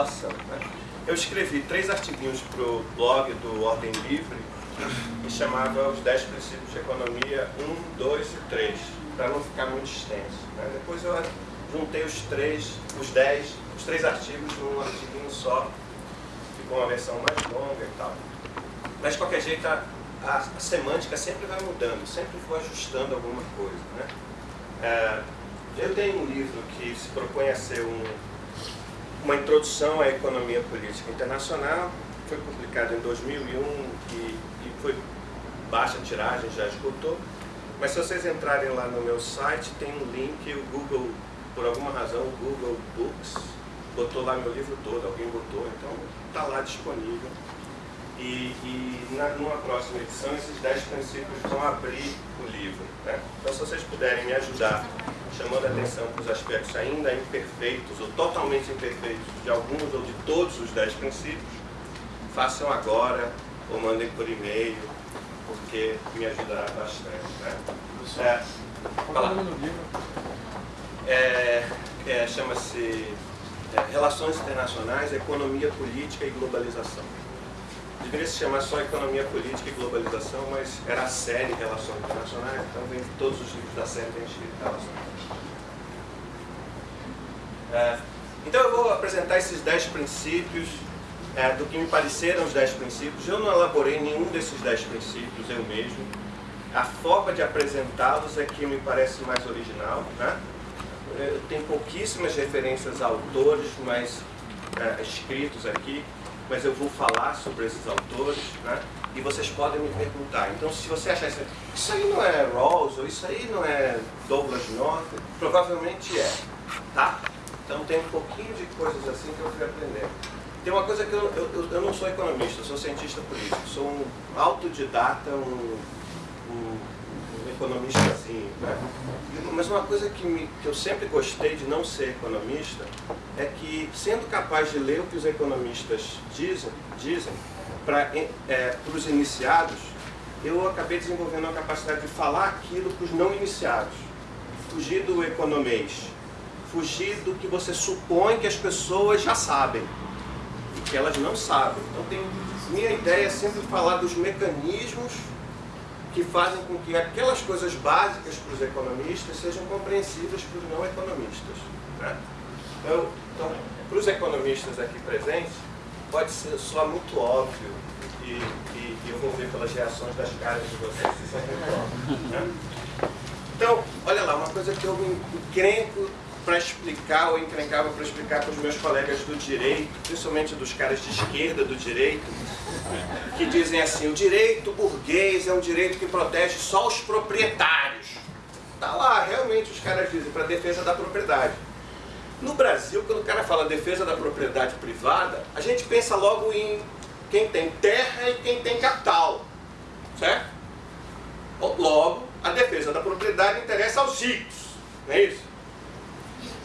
especulação. Né? Eu escrevi três artiguinhos para o blog do Ordem Livre que chamava Os 10 Princípios de Economia 1, 2 e 3, para não ficar muito extenso. Né? Depois eu juntei os três, os 10, os três artigos num artiguinho só, ficou uma versão mais longa e tal. Mas de qualquer jeito a, a, a semântica sempre vai mudando, sempre vou ajustando alguma coisa. Né? É, eu tenho um livro que se propõe a ser um, uma introdução à economia política internacional, foi publicado em 2001 e, e foi baixa tiragem, já esgotou. Mas se vocês entrarem lá no meu site, tem um link, o Google, por alguma razão, o Google Books botou lá meu livro todo, alguém botou, então está lá disponível. E, na, numa próxima edição, esses 10 princípios vão abrir o livro. Né? Então, se vocês puderem me ajudar, chamando a atenção para os aspectos ainda imperfeitos ou totalmente imperfeitos de alguns ou de todos os 10 princípios, façam agora ou mandem por e-mail, porque me ajudará bastante. Né? É, Qual é livro? É, é, Chama-se é, Relações Internacionais, Economia Política e Globalização. Deveria se chamar só Economia Política e Globalização, mas era a série Relações Internacionais, então vem todos os livros da série vem escrito Relações é, Então eu vou apresentar esses 10 princípios é, do que me pareceram os 10 princípios. Eu não elaborei nenhum desses 10 princípios eu mesmo. A forma de apresentá-los é que me parece mais original. Né? Eu tenho pouquíssimas referências a autores, mas é, escritos aqui mas eu vou falar sobre esses autores, né? E vocês podem me perguntar. Então, se você achar isso, isso aí não é Rawls, ou isso aí não é Douglas North, provavelmente é, tá? Então, tem um pouquinho de coisas assim que eu fui aprender. Tem uma coisa que eu, eu, eu não sou economista, eu sou cientista político, sou um autodidata, um, um economista assim, né? Mas uma coisa que, me, que eu sempre gostei de não ser economista é que, sendo capaz de ler o que os economistas dizem, dizem para é, os iniciados, eu acabei desenvolvendo a capacidade de falar aquilo para os não iniciados. Fugir do economês, fugir do que você supõe que as pessoas já sabem e que elas não sabem. Então, tem, minha ideia é sempre falar dos mecanismos que fazem com que aquelas coisas básicas para os economistas sejam compreensíveis para os não economistas. Né? Então, então, para os economistas aqui presentes, pode ser só muito óbvio, e, e, e eu vou ver pelas reações das caras de vocês se isso é muito óbvio. Né? Então, olha lá, uma coisa que eu me encrenco para explicar, ou encrencava para explicar para os meus colegas do direito, principalmente dos caras de esquerda do direito, que dizem assim, o direito burguês é um direito que protege só os proprietários. Tá lá, realmente os caras dizem, para defesa da propriedade. No Brasil, quando o cara fala defesa da propriedade privada, a gente pensa logo em quem tem terra e quem tem capital, certo? Logo, a defesa da propriedade interessa aos ricos, não é isso?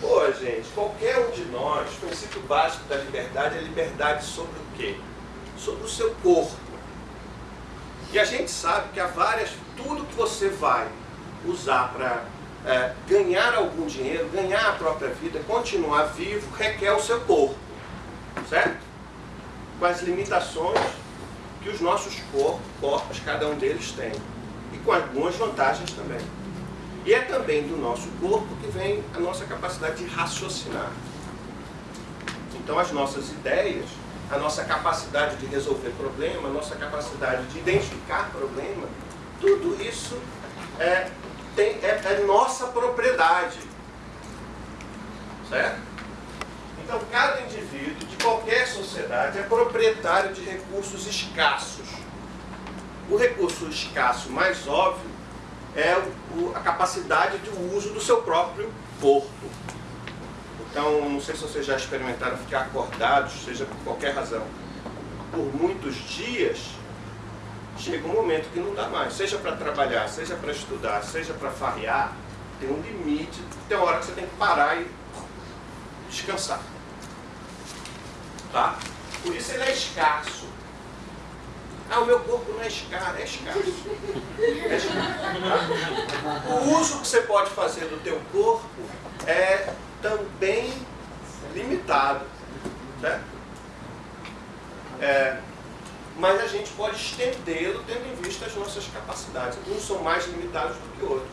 Pô, gente, qualquer um de nós, o princípio básico da liberdade é liberdade sobre o quê? Sobre o seu corpo. E a gente sabe que há várias, tudo que você vai usar para é, ganhar algum dinheiro, ganhar a própria vida, continuar vivo, requer o seu corpo. Certo? Com as limitações que os nossos corpos, corpos, cada um deles tem. E com algumas vantagens também. E é também do nosso corpo que vem a nossa capacidade de raciocinar. Então as nossas ideias, a nossa capacidade de resolver problema, a nossa capacidade de identificar problema, tudo isso é, tem, é, é nossa propriedade. Certo? Então cada indivíduo de qualquer sociedade é proprietário de recursos escassos. O recurso escasso mais óbvio é o, a capacidade de uso do seu próprio corpo. Então, não sei se vocês já experimentaram ficar acordados, seja por qualquer razão, por muitos dias, chega um momento que não dá mais. Seja para trabalhar, seja para estudar, seja para farrear, tem um limite, tem uma hora que você tem que parar e descansar. Tá? Por isso ele é escasso. Ah, o meu corpo não é é escasso. É escasso. O uso que você pode fazer do teu corpo é também limitado. Certo? É, mas a gente pode estendê-lo tendo em vista as nossas capacidades. Uns são mais limitados do que outros.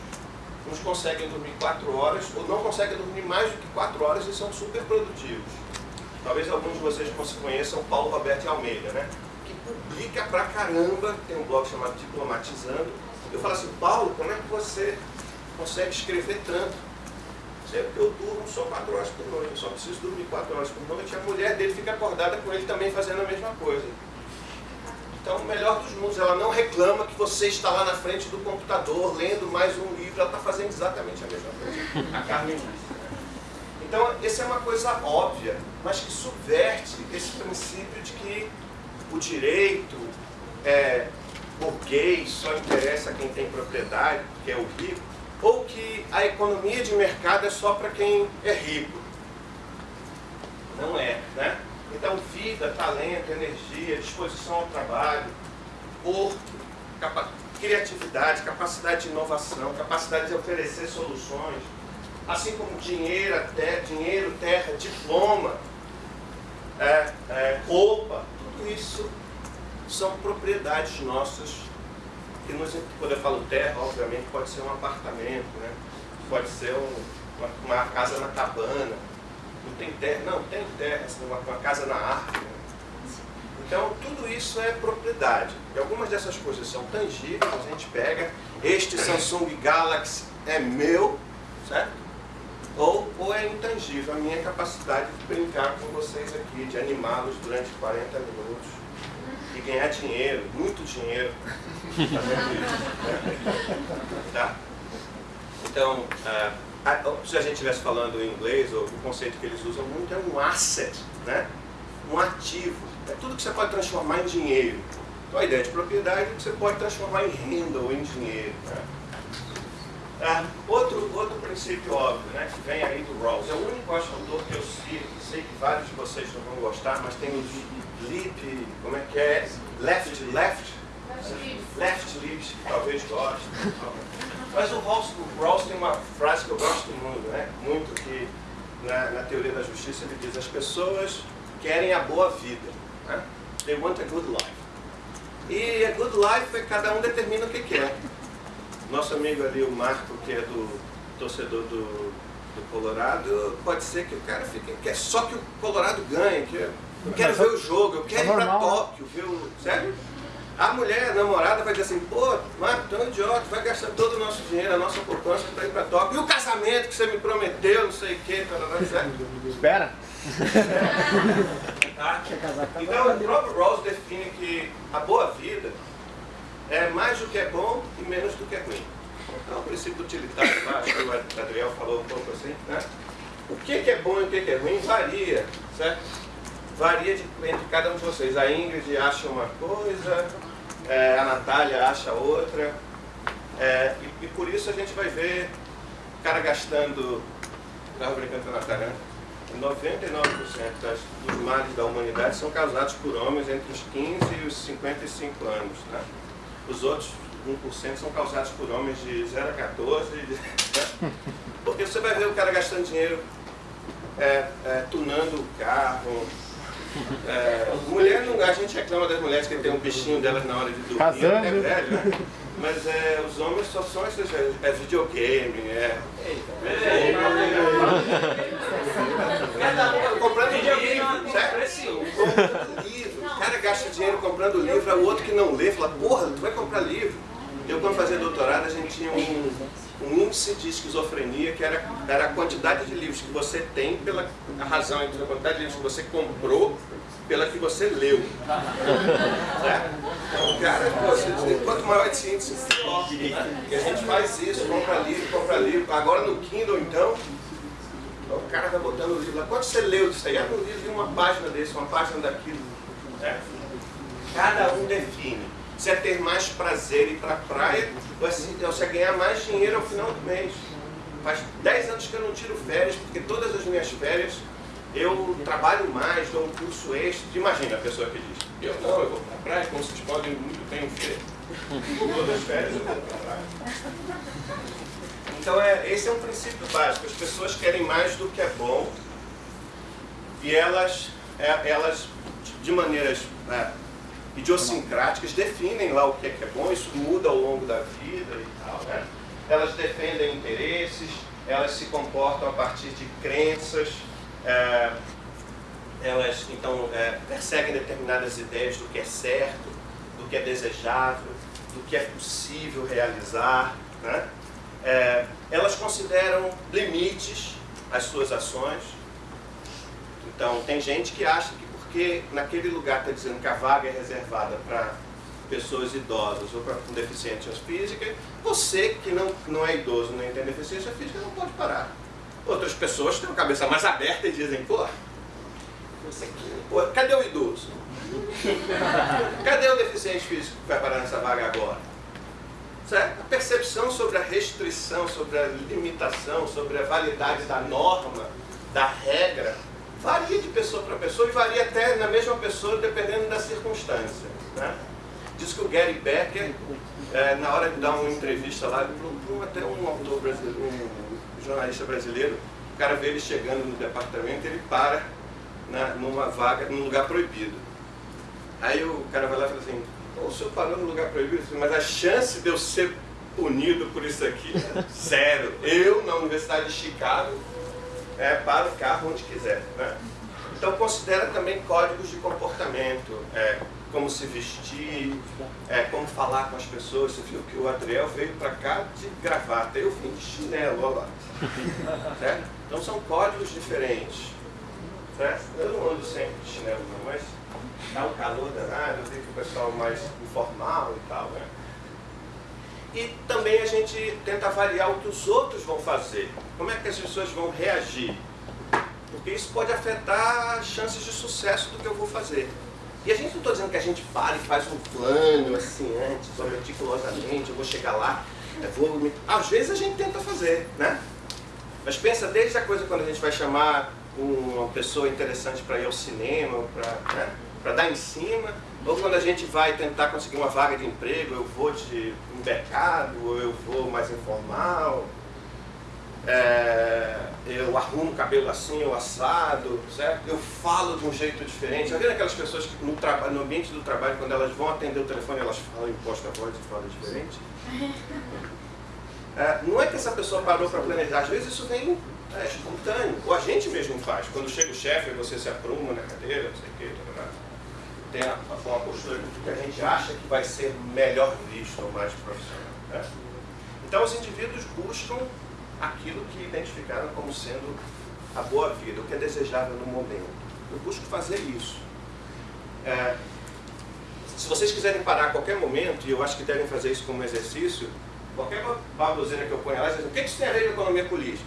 Uns conseguem dormir 4 horas, ou não conseguem dormir mais do que 4 horas e são super produtivos. Talvez alguns de vocês conheçam Paulo Roberto Almeida, né? Publica pra caramba, tem um blog chamado Diplomatizando. Eu falo assim, Paulo, como é que você consegue escrever tanto? Sempre que eu durmo só 4 horas por noite, eu só preciso dormir 4 horas por noite, e a mulher dele fica acordada com ele também fazendo a mesma coisa. Então, o melhor dos mundos, ela não reclama que você está lá na frente do computador lendo mais um livro, ela está fazendo exatamente a mesma coisa. A Carmen. Então, essa é uma coisa óbvia, mas que subverte esse princípio de que o direito é, burguês só interessa a quem tem propriedade, que é o rico, ou que a economia de mercado é só para quem é rico. Não é, né? Então, vida, talento, energia, disposição ao trabalho, corpo, capa criatividade, capacidade de inovação, capacidade de oferecer soluções, assim como dinheiro, ter, dinheiro terra, diploma, é, é, roupa, tudo isso são propriedades nossas. Que nos, quando eu falo terra, obviamente pode ser um apartamento, né? pode ser um, uma, uma casa na cabana, não tem terra, não, tem terra, assim, uma, uma casa na árvore. Né? Então, tudo isso é propriedade. E algumas dessas coisas são tangíveis, a gente pega, este Samsung Galaxy é meu, certo? Ou, ou é intangível, a minha capacidade de brincar com vocês aqui, de animá-los durante 40 minutos e ganhar dinheiro, muito dinheiro, fazendo isso. Tá? Então, uh, se a gente estivesse falando em inglês, o conceito que eles usam muito é um asset, né? um ativo. É tudo que você pode transformar em dinheiro. Então a ideia de propriedade é que você pode transformar em renda ou em dinheiro. Né? Ah, outro, outro princípio óbvio, né, que vem aí do Rawls, é o único autor que eu sei, sei que vários de vocês não vão gostar, mas tem o Lip, como é que é? Left, left? Left Lips, que talvez gostem. Mas o Rawls, o Rawls tem uma frase que eu gosto muito, né? muito que na, na, teoria da justiça ele diz as pessoas querem a boa vida. Né? They want a good life. E a good life é cada um determina o que quer. Nosso amigo ali, o Marco, que é do torcedor do, do Colorado, pode ser que o cara fique, quer só que o Colorado ganhe, que eu quero ver o jogo, eu quero ir para Tóquio, ver o. Sério? A mulher, a namorada, vai dizer assim, pô, Marco, tu é um idiota, vai gastar todo o nosso dinheiro, a nossa poupança para ir para Tóquio. E o casamento que você me prometeu, não sei o quê, certo? Espera. tá? Então, o próprio Rawls define que a boa vida é mais do que é bom e menos do que é ruim. Então, o princípio utilitário, acho que o Adriel falou um pouco assim, né? O que é bom e o que é ruim varia, certo? varia de, entre cada um de vocês. A Ingrid acha uma coisa, é, a Natália acha outra. É, e, e, por isso a gente vai ver o cara gastando, estava brincando com a Natália, 99% das, dos males da humanidade são causados por homens entre os 15 e os 55 anos. Né? Os outros 1% são causados por homens de 0 a 14. Né? Porque você vai ver o cara gastando dinheiro é, é, tunando o carro, é, mulher não, a gente reclama das mulheres que tem um bichinho delas na hora de dormir, Casando. é velho, né? Mas é, os homens só são esses, é, é videogame, é. é, comprando livro, certo? Comprando livro. Cara gasta dinheiro comprando livro, o outro que não lê fala, porra, tu vai comprar livro. Eu quando fazia doutorado a gente tinha um, um índice de esquizofrenia que era, era a quantidade de livros que você tem pela razão entre a quantidade de livros que você comprou pela que você leu. Certo? Então, cara, você, quanto maior esse índice, pior. E a gente faz isso, compra livro, compra livro. Agora no Kindle, então, o cara vai botando o livro lá. Quanto você leu disso aí? Ah, no livro de uma página desse, uma página daquilo. Cada um define se é ter mais prazer ir para a praia ou se é ganhar mais dinheiro ao final do mês. Faz 10 anos que eu não tiro férias, porque todas as minhas férias eu trabalho mais, dou um curso extra. Imagina a pessoa que diz, eu não, eu vou para a praia, como vocês podem muito bem ver. Todas as férias eu vou para a praia. Então é, esse é um princípio básico. As pessoas querem mais do que é bom e elas é, elas, de maneiras é, idiosincráticas, definem lá o que é, que é bom, isso muda ao longo da vida e tal. Né? Elas defendem interesses, elas se comportam a partir de crenças, é, elas então é, perseguem determinadas ideias do que é certo, do que é desejável, do que é possível realizar. Né? É, elas consideram limites às suas ações. Então, tem gente que acha que porque naquele lugar está dizendo que a vaga é reservada para pessoas idosas ou para com deficiência física, você que não, não é idoso nem tem deficiência física não pode parar. Outras pessoas têm a cabeça mais aberta e dizem, pô, você, pô cadê o idoso? cadê o deficiente físico que vai parar nessa vaga agora? Certo? A percepção sobre a restrição, sobre a limitação, sobre a validade da norma, da regra, varia de pessoa para pessoa e varia até na mesma pessoa dependendo da circunstância. Né? Diz que o Gary Becker, é, na hora de dar uma entrevista lá, até um autor brasileiro, um jornalista brasileiro, o cara vê ele chegando no departamento ele para na, numa vaga, num lugar proibido. Aí o cara vai lá e fala assim, o senhor parou no lugar proibido, mas a chance de eu ser punido por isso aqui zero. Eu, na Universidade de Chicago, é, para o carro onde quiser. Né? Então considera também códigos de comportamento, é, como se vestir, é, como falar com as pessoas. Você viu que o Adriel veio para cá de gravata, eu vim de chinelo, olha lá. Certo? Então são códigos diferentes. Certo? Eu não ando sempre de chinelo não, mas dá um calor danado, eu vejo que o pessoal mais informal e tal. Né? E também a gente tenta avaliar o que os outros vão fazer. Como é que as pessoas vão reagir? Porque isso pode afetar as chances de sucesso do que eu vou fazer. E a gente não está dizendo que a gente para e faz um plano assim antes, só meticulosamente, eu vou chegar lá. Às vezes a gente tenta fazer, né? Mas pensa desde a coisa quando a gente vai chamar uma pessoa interessante para ir ao cinema, para né? dar em cima, ou quando a gente vai tentar conseguir uma vaga de emprego, eu vou de um mercado, ou eu vou mais informal, é, eu arrumo o cabelo assim, ou assado, certo? Eu falo de um jeito diferente. Já viram aquelas pessoas que no, no ambiente do trabalho, quando elas vão atender o telefone, elas falam, imposta a voz e falam diferente? É, não é que essa pessoa parou para planejar, às vezes isso vem é, espontâneo, ou a gente mesmo faz. Quando chega o chefe, você se apruma na cadeira, não sei o quê, tem uma postura que a gente acha que vai ser melhor visto ou mais profissional. Né? Então os indivíduos buscam aquilo que identificaram como sendo a boa vida, o que é desejável no momento. Eu busco fazer isso. É, se vocês quiserem parar a qualquer momento, e eu acho que devem fazer isso como exercício, qualquer baboseira que eu ponha lá, dizem, o que isso tem a ver com economia política?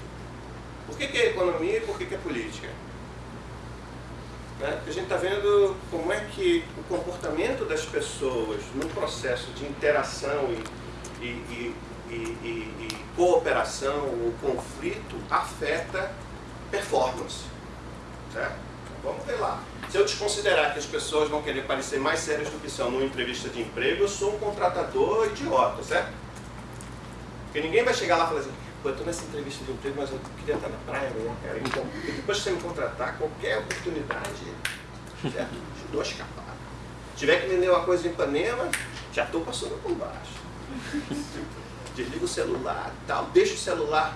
Por que, que é economia e por que, que é política? Né? A gente está vendo como é que o comportamento das pessoas no processo de interação e, e, e, e cooperação ou conflito afeta performance. Certo? Vamos ver lá. Se eu desconsiderar que as pessoas vão querer parecer mais sérias do que são numa entrevista de emprego, eu sou um contratador idiota, certo? Porque ninguém vai chegar lá e falar assim, eu estou nessa entrevista de emprego, mas eu queria estar na praia né, cara. Então, depois que você me contratar, qualquer oportunidade, certo? Dou escapada. Se tiver que vender uma coisa em Ipanema, já estou passando por baixo. Desliga o celular tal, deixa o celular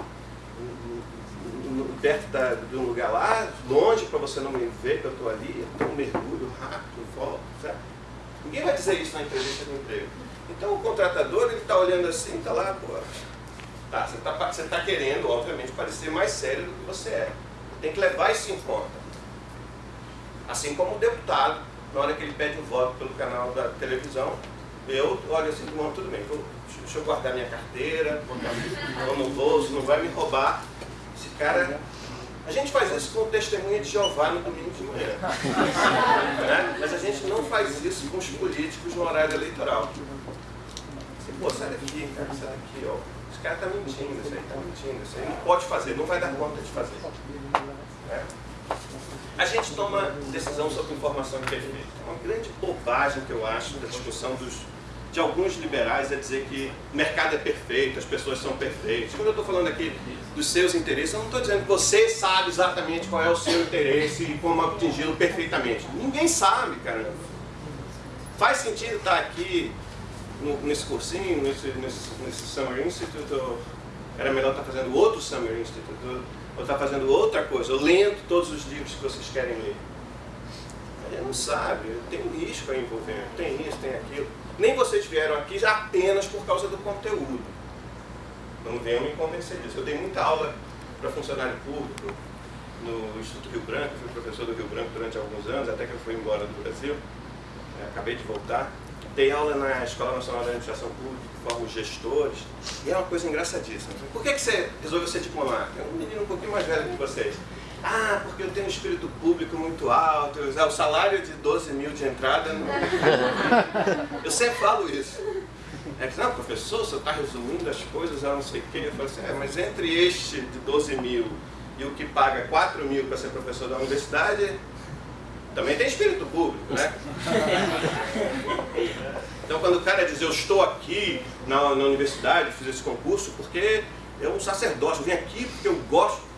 perto da, de um lugar lá, longe para você não me ver que eu estou ali, então mergulho rápido, volto, certo? Ninguém vai dizer isso na entrevista de emprego. Então o contratador, ele está olhando assim, está lá, pô, Tá? Você está você tá querendo, obviamente, parecer mais sério do que você é. Tem que levar isso em conta. Assim como o deputado, na hora que ele pede o voto pelo canal da televisão, eu olho assim, bom, tudo bem, vou, deixa eu guardar minha carteira, botar no bolso, não vai me roubar. Esse cara... A gente faz isso com testemunha de Jeová no domingo de manhã. né? Mas a gente não faz isso com os políticos no horário eleitoral. Assim, Pô, sai daqui, cara, sai daqui, ó cara está mentindo, isso aí está mentindo, isso aí não pode fazer, não vai dar conta de fazer. É. A gente toma decisão sobre informação. É uma grande bobagem que eu acho da discussão dos, de alguns liberais é dizer que o mercado é perfeito, as pessoas são perfeitas. Quando eu estou falando aqui dos seus interesses, eu não estou dizendo que você sabe exatamente qual é o seu interesse e como atingi-lo perfeitamente. Ninguém sabe, cara. Faz sentido estar aqui no, nesse cursinho, nesse, nesse, nesse Summer Institute, ou era melhor estar fazendo outro Summer Institute, ou estar fazendo outra coisa, ou lendo todos os livros que vocês querem ler. Ele não sabe, tem um risco aí envolvendo, tem isso, tem aquilo. Nem vocês vieram aqui apenas por causa do conteúdo. Não venham me convencer disso. Eu dei muita aula para funcionário público no Instituto Rio Branco, fui professor do Rio Branco durante alguns anos, até que eu fui embora do Brasil. É, acabei de voltar. Dei aula na Escola Nacional de Administração Pública, formo gestores, e é uma coisa engraçadíssima. Por que, que você resolveu ser diplomata? É um menino um pouquinho mais velho que vocês. Ah, porque eu tenho um espírito público muito alto, o salário de 12 mil de entrada. Não... Eu sempre falo isso. É que, não, professor, você está resumindo as coisas a não sei o quê. Eu falo assim, é, mas entre este de 12 mil e o que paga 4 mil para ser professor da universidade, também tem espírito público, né? Então quando o cara diz, eu estou aqui na, na universidade, fiz esse concurso porque é um sacerdócio, eu vim aqui porque eu gosto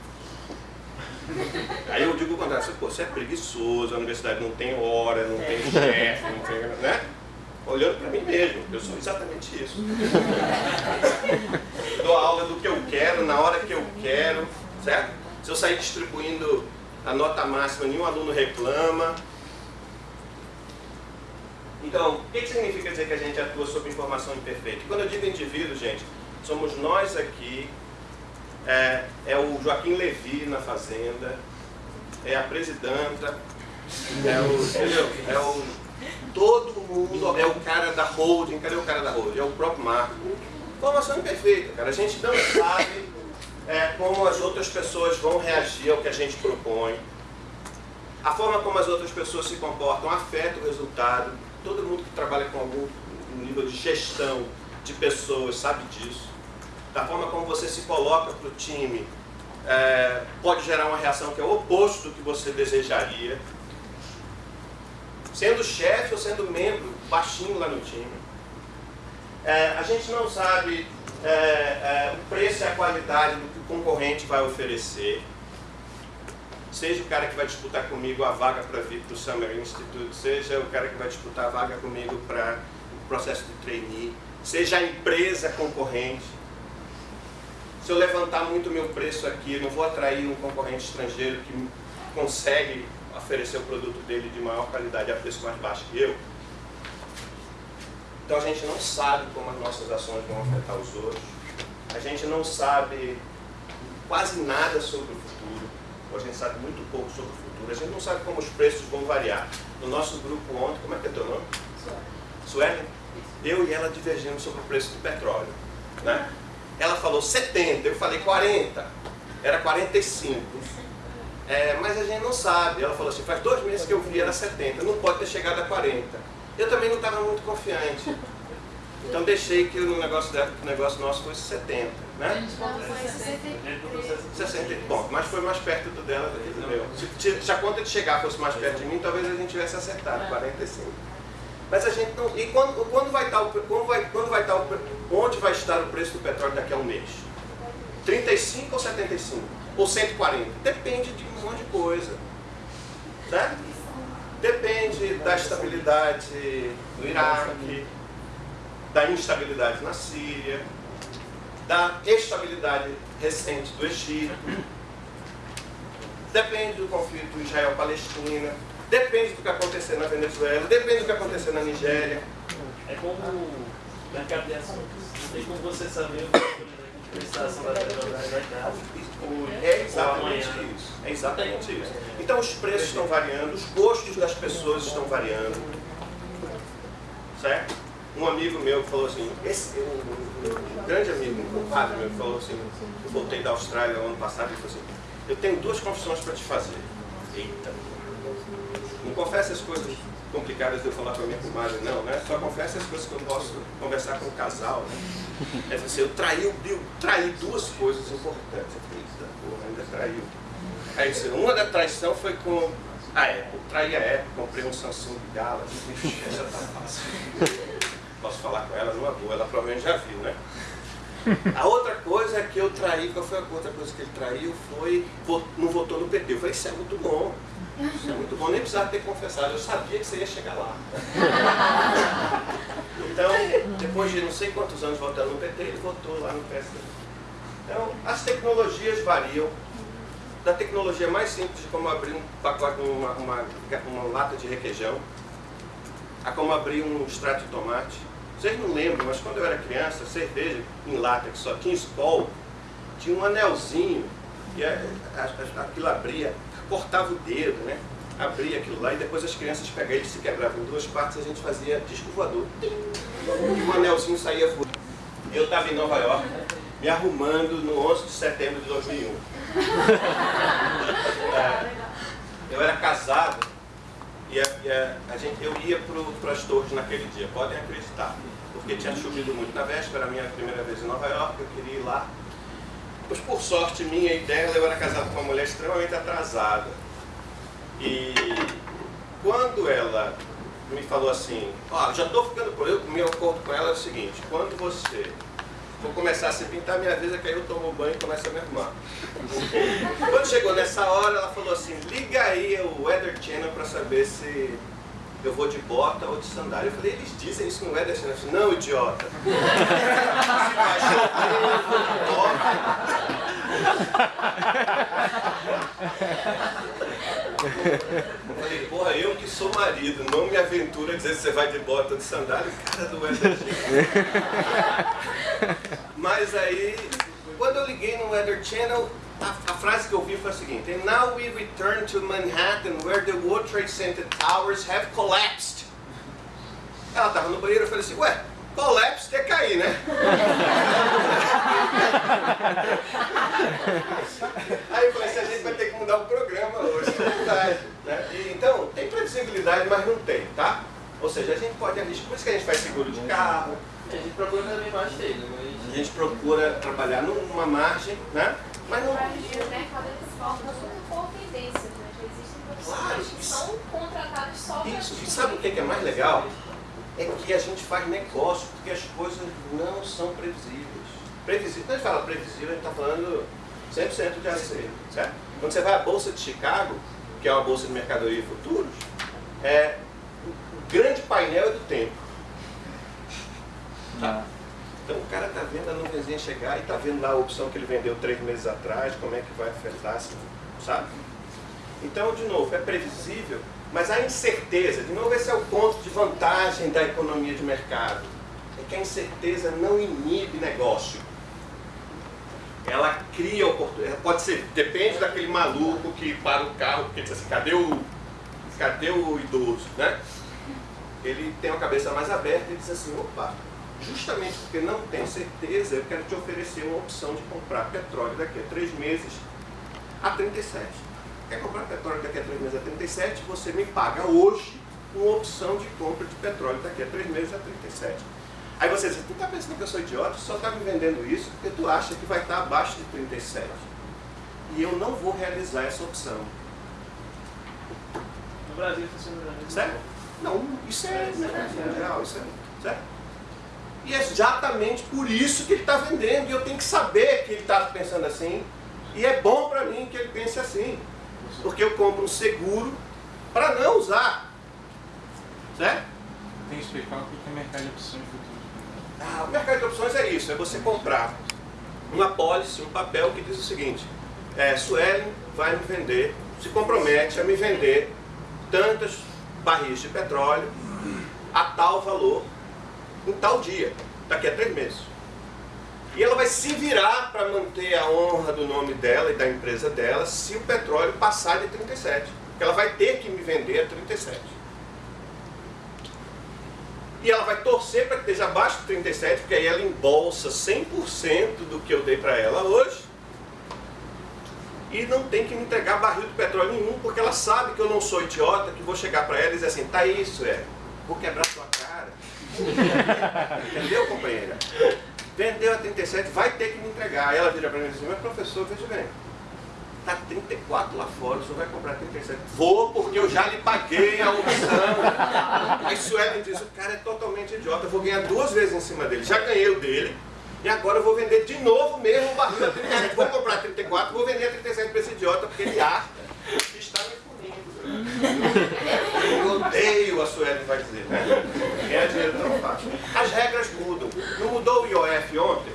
Aí eu digo o contrário, você, pô, você é preguiçoso, a universidade não tem hora, não tem chefe, não tem. né? Olhando para mim mesmo, eu sou exatamente isso. Dou aula do que eu quero, na hora que eu quero, certo? Se eu sair distribuindo a nota máxima, nenhum aluno reclama. Então, o que significa dizer que a gente atua sob informação imperfeita? Quando eu digo indivíduo, gente, somos nós aqui é, é o Joaquim Levi na Fazenda, é a presidenta, é o, entendeu? É o, todo mundo, é o cara da holding, cadê o cara da holding? É o próprio Marco. Formação imperfeita, cara. A gente não sabe é, como as outras pessoas vão reagir ao que a gente propõe. A forma como as outras pessoas se comportam afeta o resultado. Todo mundo que trabalha com algum nível de gestão de pessoas sabe disso da forma como você se coloca para o time, é, pode gerar uma reação que é o oposto do que você desejaria. Sendo chefe ou sendo membro baixinho lá no time. É, a gente não sabe é, é o preço e a qualidade do o concorrente vai oferecer. Seja o cara que vai disputar comigo a vaga para vir para o Summer Institute, seja o cara que vai disputar a vaga comigo para o processo de trainee, seja a empresa concorrente se eu levantar muito meu preço aqui, eu não vou atrair um concorrente estrangeiro que consegue oferecer o produto dele de maior qualidade a preço mais baixo que eu. Então a gente não sabe como as nossas ações vão afetar os outros. A gente não sabe quase nada sobre o futuro. Ou a gente sabe muito pouco sobre o futuro. A gente não sabe como os preços vão variar. No nosso grupo ontem, como é que é teu nome? Sueli. Eu e ela divergimos sobre o preço do petróleo. Né? Ela falou 70, eu falei 40. Era 45. É, mas a gente não sabe. Ela falou assim, faz dois meses que eu vi, era 70. Não pode ter chegado a 40. Eu também não estava muito confiante. Então deixei que o negócio, dela, o negócio nosso fosse 70. Né? Não, foi 60. Bom, mas foi mais perto do dela do que do meu. Se, se a conta de chegar fosse mais perto de mim, talvez a gente tivesse acertado, 45. Mas a gente não. E quando, quando vai estar o. Quando vai, quando vai estar o, onde vai estar o preço do petróleo daqui a um mês? 35 ou 75? Ou 140? Depende de um monte de coisa. Certo? Depende da estabilidade no Iraque, da instabilidade na Síria, da estabilidade recente do Egito, depende do conflito Israel-Palestina, Depende do que acontecer na Venezuela, depende do que acontecer na Nigéria. É como mercado de ações. Tem como você saber o que. É exatamente isso. É exatamente isso. Então os preços estão variando, os gostos das pessoas estão variando. Certo? Um amigo meu falou assim, esse, um, um, grande amigo, um compadre meu, falou assim, eu voltei da Austrália ano passado e falou assim, eu tenho duas confissões para te fazer. Eita, não confessa as coisas complicadas de eu falar com a minha comadre, não, né? Só confessa as coisas que eu posso conversar com o casal, né? É assim, eu traí, eu traí duas coisas importantes. Eita, porra, ainda traiu. Aí, assim, uma da traição foi com a Apple. Traí a Apple, comprei um Samsung Galaxy. Já tá fácil. Posso falar com ela numa boa, ela provavelmente já viu, né? A outra coisa que eu traí, qual foi a outra coisa que ele traiu? Foi, não votou no PT. Eu falei, isso é muito bom. Isso é muito bom, nem precisava ter confessado, eu sabia que você ia chegar lá. Então, depois de não sei quantos anos votando no PT, ele votou lá no PSD. Então, as tecnologias variam. Da tecnologia mais simples como abrir um pacote, uma, uma, uma lata de requeijão, a como abrir um extrato de tomate, vocês não lembram, mas quando eu era criança, cerveja em lata que só tinha Skol, tinha um anelzinho, e aquilo abria, cortava o dedo, né? Abria aquilo lá e depois as crianças pegavam, ele se quebravam em duas partes, a gente fazia disco voador. E o anelzinho saía voando. Eu estava em Nova York, me arrumando no 11 de setembro de 2001. É, eu era casado e a, e a, a gente, eu ia para as torres naquele dia, podem acreditar porque tinha chovido muito na véspera, a minha primeira vez em Nova York, eu queria ir lá. Mas por sorte minha e dela, eu era casado com uma mulher extremamente atrasada. E quando ela me falou assim, ó, já estou ficando por eu, meu acordo com ela é o seguinte, quando você vou começar a se pintar, vez é que aí eu tomo banho e começo a me arrumar. Quando chegou nessa hora, ela falou assim, liga aí o Weather Channel para saber se eu vou de bota ou de sandália. Eu falei, eles dizem isso no Ederson. Eu falei, não, idiota. Se vai Eu falei, porra, eu que sou marido, não me aventura a dizer se você vai de bota ou de sandália, cara do Ederson. Mas aí, quando eu liguei no Weather Channel, frase que eu vi foi a seguinte: And now we return to Manhattan, where the World Trade Center towers have collapsed. Ela estava no banheiro, eu falei assim: Ué, collapse é cair, né? Aí eu falei assim: a gente vai ter que mudar o programa hoje, é verdade. Né? E, então, tem previsibilidade, mas não tem, tá? Ou seja, a gente pode arriscar, por isso que a gente faz seguro de carro. A gente procura também mais mas... A gente procura trabalhar numa margem, né? Mas não... Focam muito por tendências, né? Existem profissionais claro, que são contratados só para Isso, e sabe o que é mais legal? É que a gente faz negócio, porque as coisas não são previsíveis. Previsível, quando a gente fala previsível, a gente está falando 100% de acerto, certo? Quando você vai à Bolsa de Chicago, que é uma bolsa de mercadoria e futuros, é, o grande painel é do tempo. Tá? Então o cara está vendo a nuvenzinha chegar e está vendo lá a opção que ele vendeu três meses atrás, como é que vai afetar, sabe? Então, de novo, é previsível, mas a incerteza, de novo, esse é o ponto de vantagem da economia de mercado. É que a incerteza não inibe negócio. Ela cria oportunidade. Pode ser, depende daquele maluco que para o carro, porque diz assim, cadê o, cadê o idoso, né? Ele tem a cabeça mais aberta e diz assim, opa, justamente porque não tem certeza, eu quero te oferecer uma opção de comprar petróleo daqui a três meses a 37. Quer comprar petróleo daqui a três meses a 37? Você me paga hoje uma opção de compra de petróleo daqui a três meses a 37. Aí você diz, tu está pensando que eu sou idiota? Só está me vendendo isso porque tu acha que vai estar abaixo de 37. E eu não vou realizar essa opção. No Brasil funciona Certo? Não, isso é, isso é geral, isso é. Certo? E é exatamente por isso que ele está vendendo. E eu tenho que saber que ele está pensando assim. E é bom para mim que ele pense assim. Porque eu compro um seguro para não usar. Certo? Tem que explicar o que é mercado de opções futuras. Ah, o mercado de opções é isso. É você comprar uma pólice, um papel que diz o seguinte. É, Suelen vai me vender, se compromete a me vender tantas barris de petróleo a tal valor em tal dia, daqui a três meses. E ela vai se virar para manter a honra do nome dela e da empresa dela se o petróleo passar de 37. Porque ela vai ter que me vender a 37. E ela vai torcer para que esteja abaixo de 37, porque aí ela embolsa 100% do que eu dei para ela hoje. E não tem que me entregar barril de petróleo nenhum, porque ela sabe que eu não sou idiota, que vou chegar para ela e dizer assim, tá isso, é, vou quebrar sua Entendeu, companheira? Vendeu a 37, vai ter que me entregar. Aí ela vira para mim e diz assim, mas professor, veja bem, Tá 34 lá fora, o senhor vai comprar 37. Vou, porque eu já lhe paguei a opção. Aí Suelen diz, o cara é totalmente idiota, eu vou ganhar duas vezes em cima dele. Já ganhei o dele, e agora eu vou vender de novo mesmo o barril a 37. Vou comprar 34, vou vender a 37 para esse idiota, porque ele acha que está me punindo. Eu odeio a Suelen vai dizer, né? Ganhar dinheiro tão fácil. As regras mudam. Não mudou o IOF ontem?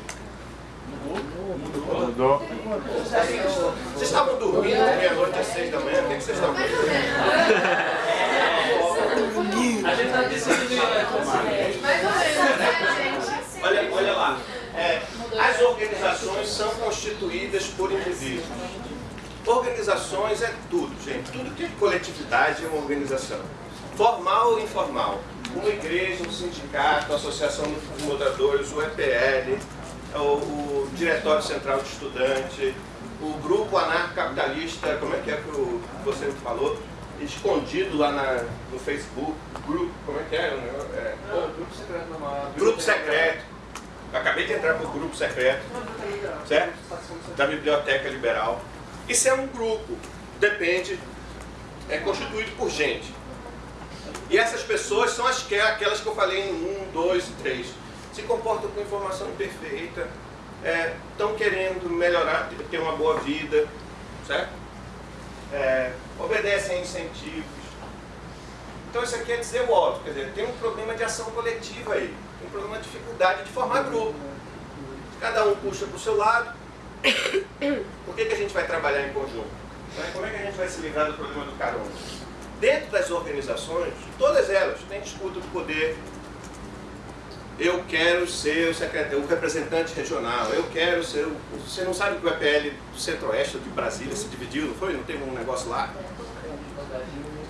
Mudou. Vocês estavam dormindo meia-noite às seis da manhã? O que que vocês estavam fazendo? A gente tá decidindo? Mais ou menos, né, gente? Olha, olha lá. É, as organizações são constituídas por indivíduos. Organizações é tudo, gente. Tudo que é coletividade é uma organização. Formal ou informal. Uma igreja, um sindicato, a Associação dos Moradores, o EPL, o, o Diretório Central de Estudante, o Grupo Anarcocapitalista, como é que é que o- você me falou? Escondido lá na- no Facebook. Grupo, como é que é? negócio? É, Não, grupo secreto normal. Grupo secreto. Acabei de entrar para o grupo secreto, certo? Da Biblioteca Liberal. Isso é um grupo, depende, é constituído por gente. E essas pessoas são as que, aquelas que eu falei no 1, 2 e 3. Se comportam com informação imperfeita, estão querendo melhorar, ter uma boa vida, certo? É, obedecem a incentivos. Então isso aqui é dizer o óbvio, quer dizer, tem um problema de ação coletiva aí, um problema de dificuldade de formar grupo. Cada um puxa para o seu lado. Por que, que a gente vai trabalhar em conjunto? Né? Como é que a gente vai se livrar do problema do carona? Dentro das organizações, todas elas, tem disputa do poder. Eu quero ser o, secretário, o representante regional, eu quero ser o. Você não sabe que o EPL do Centro-Oeste de Brasília se dividiu, não foi? Não teve um negócio lá?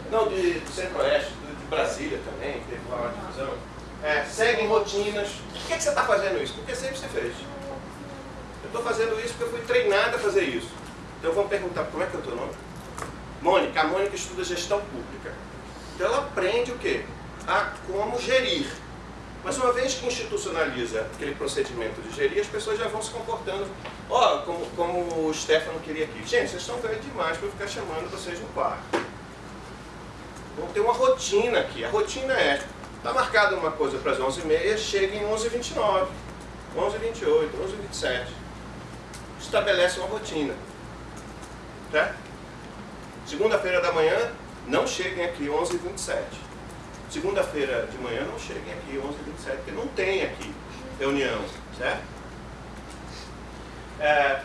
Não, de, do Centro-Oeste, de, Brasília também, teve lá uma divisão. É, seguem rotinas. Por que, que você está fazendo isso? Porque sempre você fez. Eu estou fazendo isso porque eu fui treinada a fazer isso. Então vamos perguntar, como é que é o teu nome? Mônica. A Mônica estuda gestão pública. Então ela aprende o quê? A como gerir. Mas uma vez que institucionaliza aquele procedimento de gerir, as pessoas já vão se comportando. Ó, como, como o Stefano queria aqui. Gente, vocês estão velhos demais para eu ficar chamando vocês no quarto. Vamos ter uma rotina aqui. A rotina é, está marcada uma coisa para as 11h30, chega em 11h29, 11h28, 11h27. Estabelece uma rotina. Certo? Segunda-feira da manhã, não cheguem aqui 11h27. Segunda-feira de manhã, não cheguem aqui 11h27, porque não tem aqui reunião, certo? É,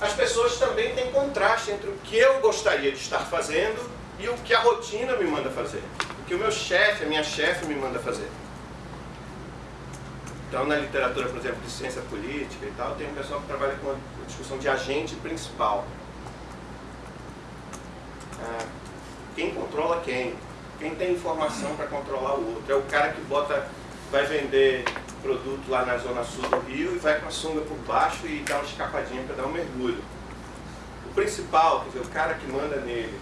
as pessoas também têm contraste entre o que eu gostaria de estar fazendo e o que a rotina me manda fazer. O que o meu chefe, a minha chefe me manda fazer. Então, na literatura, por exemplo, de ciência política e tal, tem um pessoal que trabalha com a discussão de agente principal. Ah, quem controla quem? Quem tem informação para controlar o outro? É o cara que bota, vai vender produto lá na zona sul do Rio e vai com a sunga por baixo e dá uma escapadinha para dar um mergulho. O principal, quer dizer, o cara que manda nele,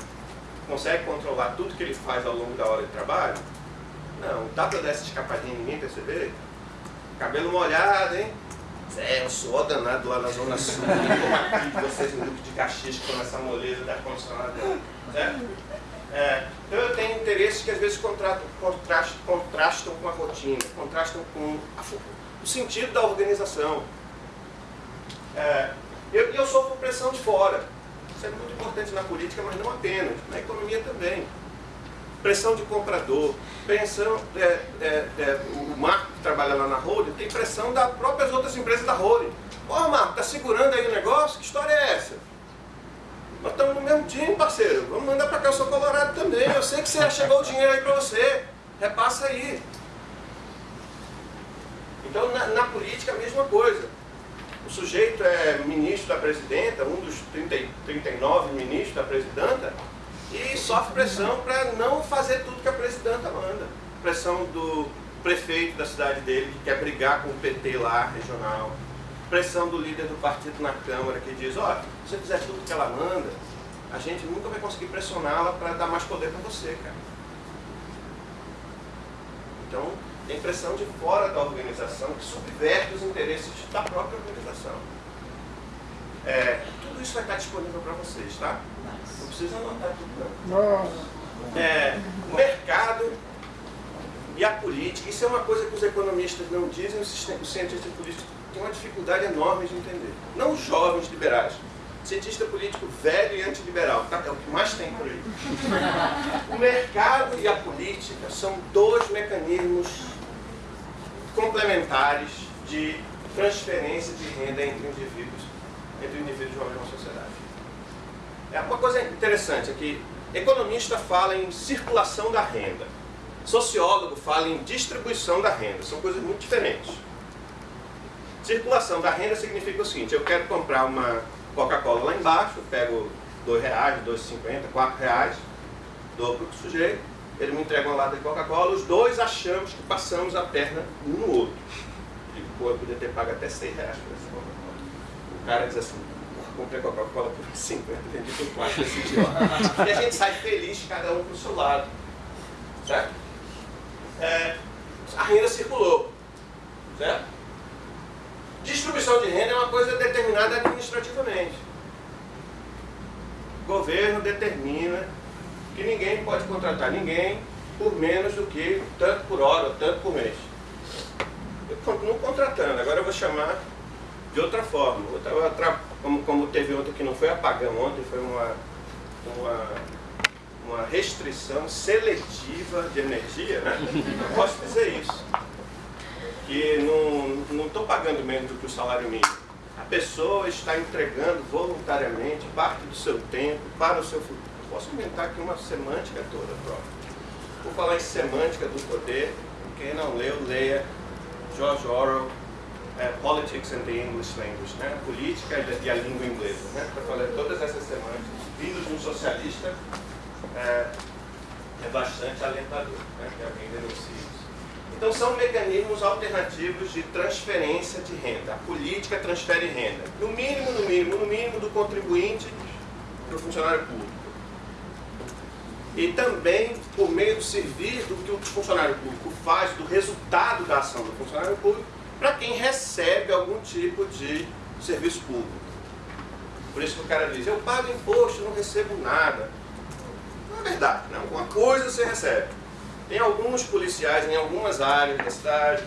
consegue controlar tudo que ele faz ao longo da hora de trabalho? Não, dá para dar essa escapadinha e ninguém perceber? Cabelo molhado, hein? É, um suor danado lá na Zona Sul, como aqui, vocês no grupo de Caxias que estão nessa moleza da ar-condicionado. Certo? É, então eu tenho interesses que às vezes contrastam, contrastam com a rotina, contrastam com a o sentido da organização. É, eu, eu sofro pressão de fora. Isso é muito importante na política, mas não apenas, na economia também. Pressão de comprador, pressão, é, é, é, o Marco que trabalha lá na Holding tem pressão das próprias outras empresas da Holding. Ó Marco, tá segurando aí o negócio? Que história é essa? Nós estamos no mesmo time, parceiro. Vamos mandar para cá, eu sou colorado também. Eu sei que você chegou o dinheiro aí para você. Repassa aí. Então, na, na política, a mesma coisa. O sujeito é ministro da presidenta, um dos 30, e 39 ministros da presidenta, e sofre pressão para não fazer tudo que a presidenta manda. Pressão do prefeito da cidade dele, que quer brigar com o PT lá, regional. Pressão do líder do partido na Câmara, que diz, ó, se você fizer tudo que ela manda, a gente nunca vai conseguir pressioná-la para dar mais poder para você, cara. Então, tem pressão de fora da organização que subverte os interesses da própria organização. É, tudo tudo isso vai estar disponível para vocês, tá? Não precisa anotar tudo não. Nossa. É, o mercado e a política, isso é uma coisa que os economistas não dizem, os cientistas políticos têm uma dificuldade enorme de entender. Não os jovens liberais. Cientista político velho e antiliberal, tá? é o que mais tem por aí. O mercado e a política são dois mecanismos complementares de transferência de renda entre indivíduos, entre indivíduos de uma mesma sociedade. É uma coisa interessante é que economista fala em circulação da renda, sociólogo fala em distribuição da renda, são coisas muito diferentes. Circulação da renda significa o seguinte, eu quero comprar uma Coca-Cola lá embaixo, pego R$ reais, R$ 2,50, R$ reais, dou para o sujeito, ele me entrega uma lata de Coca-Cola, os dois achamos que passamos a perna um no outro. Eu podia ter pago até 6 reais por essa Coca-Cola. O cara diz assim, "Porra, comprei Coca-Cola por 50, vendi por 4 esse idiota. E a gente sai feliz, cada um pro seu lado. Certo? É, a renda circulou. Certo? Distribuição de renda é uma coisa determinada administrativamente. O governo determina que ninguém pode contratar ninguém por menos do que tanto por hora tanto por mês. Eu continuo contratando, agora eu vou chamar de outra forma. Outra, como, como teve outra que não foi apagão ontem, foi uma, uma, uma restrição seletiva de energia, né? Eu posso dizer isso que não estou pagando menos do que o salário mínimo. A pessoa está entregando voluntariamente parte do seu tempo para o seu futuro. Eu posso inventar aqui uma semântica toda própria. Vou falar em semântica do poder. Quem não leu, leia George Orwell, eh, Politics and the English Language, né? política e a língua inglesa. Né? Para falar todas essas semânticas, vindos de um socialista, eh, é bastante alentador né? que alguém denuncie isso. Então são mecanismos alternativos de transferência de renda. A política transfere renda. No mínimo, no mínimo, no mínimo do contribuinte para o funcionário público. E também por meio do serviço do que o funcionário público faz, do resultado da ação do funcionário público, para quem recebe algum tipo de serviço público. Por isso que o cara diz, eu pago imposto, não recebo nada. Não é verdade, né? alguma coisa você recebe. Tem alguns policiais em algumas áreas da cidade,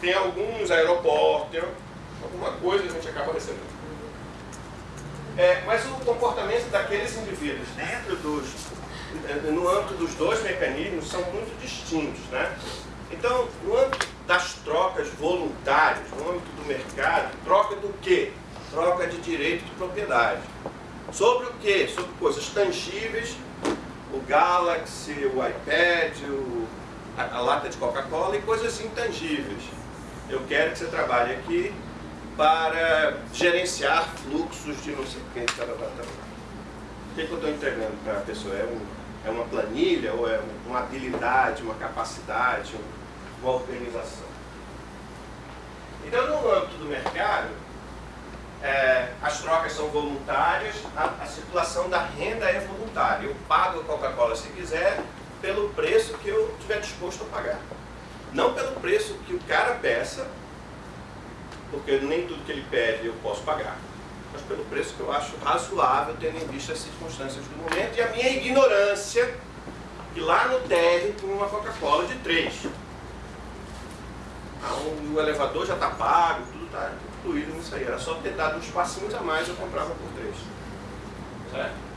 tem alguns aeroportos, alguma coisa a gente acaba recebendo. É, mas o comportamento daqueles indivíduos dentro dos, eh, no âmbito dos dois mecanismos são muito distintos. Né? Então, no âmbito das trocas voluntárias, no âmbito do mercado, troca do quê? Troca de direito de propriedade. Sobre o quê? Sobre coisas tangíveis o Galaxy, o iPad, o, a, a lata de Coca-Cola e coisas intangíveis. Eu quero que você trabalhe aqui para gerenciar fluxos de não sei o que. Tarará, tarará. O que, que eu estou entregando para a pessoa? É, um, é uma planilha ou é um- uma habilidade, uma capacidade, um- balcanização. Então, no âmbito do mercado, é, as trocas são voluntárias, a, a, circulação da renda é voluntária. Eu pago a Coca-Cola se quiser pelo preço que eu estiver disposto a pagar. Não pelo preço que o cara peça, porque nem tudo que ele pede eu posso pagar, mas pelo preço que eu acho razoável, tendo em vista as circunstâncias do momento e a minha ignorância, que lá no técnico uma Coca-Cola de 3. Então, o elevador já está pago, tudo está incluído nisso aí. Era só ter dado uns passinhos a mais, eu comprava por três. Certo?